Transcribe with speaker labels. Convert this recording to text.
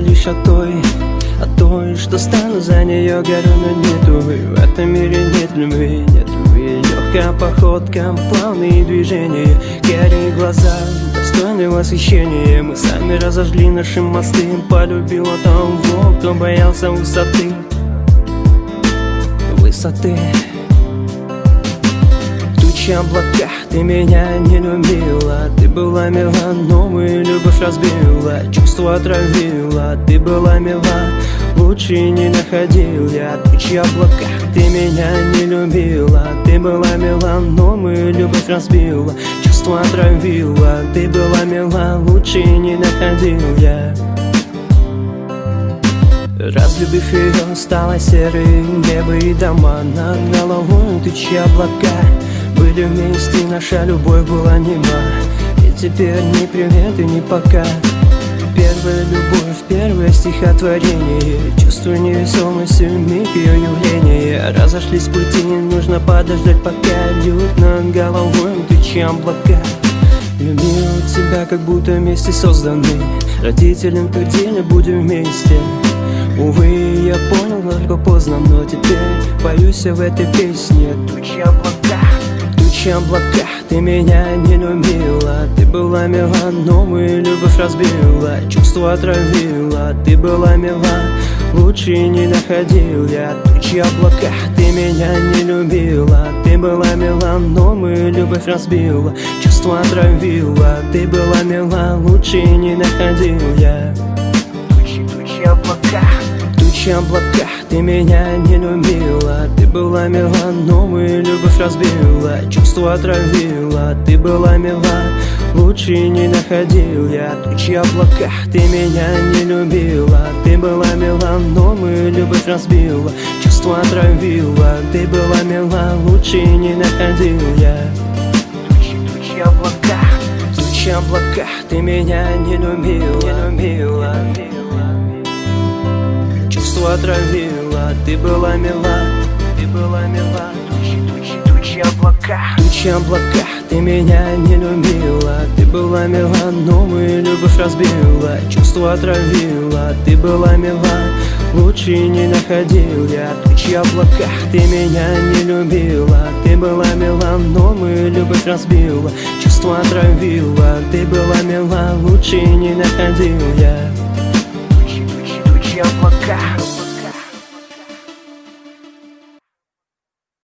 Speaker 1: лишь о той О той, что стану за нее горю, но В этом мире нет любви, нет любви. Легкая походка, плавные движения. Карие глаза, достойны восхищения. Мы сами разожгли наши мосты. Полюбила того, кто боялся высоты. Высоты Тучи облака, ты меня не любила Ты была мила, новую любовь разбила Чувство отравила, ты была мила Лучше не находил я Тучи облака, ты меня не любила Ты была мила, новую любовь разбила Чувство отравила, ты была мила Лучше не находил я Разлюбив ее, стало серой небо и дома Над головой тучи облака Были вместе, наша любовь была нема. И теперь ни привет и ни пока. Первая любовь, первое стихотворение. Чувствую невесомость в миг ее явления Разошлись пути, нужно подождать пока Льют над головой тучи облака. Любил тебя, как будто вместе созданы. Родителям твердили, будем вместе. Увы, я понял только поздно, но теперь Боюсь в этой песне. Тучи облака, тучи облака Ты меня не любила. Ты была мила, новую любовь разбила. Чувство отравила. Ты была мила, лучше не находил я Тучи облака, ты меня не любила. Ты была мила, новую любовь разбила. Чувство отравила. Ты была мила, лучше не находил я Тучи, тучи облака Тучи облака, ты меня не любила Ты была мила, новую любовь разбила Чувство отравила, ты была мила Лучше не находил я. Тучи облака, ты меня не любила. Ты была мила, новую любовь разбила Чувство отравила, ты была мила Лучше не находил я. Тучи, тучи облака Тучи облака, ты меня не любила, не любила Чувство отравила, ты была мила Ты была мила. Тучи, тучи, тучи облака. Тучи облака, ты меня не любила. Ты была мила, новую любовь разбила. Чувство отравила, ты была мила. Лучше не находил я. Тучи облака, ты меня не любила. Ты была мила, новую любовь разбила. Чувство отравила, ты была мила. Лучше не находил я. Тучи, тучи, тучи облака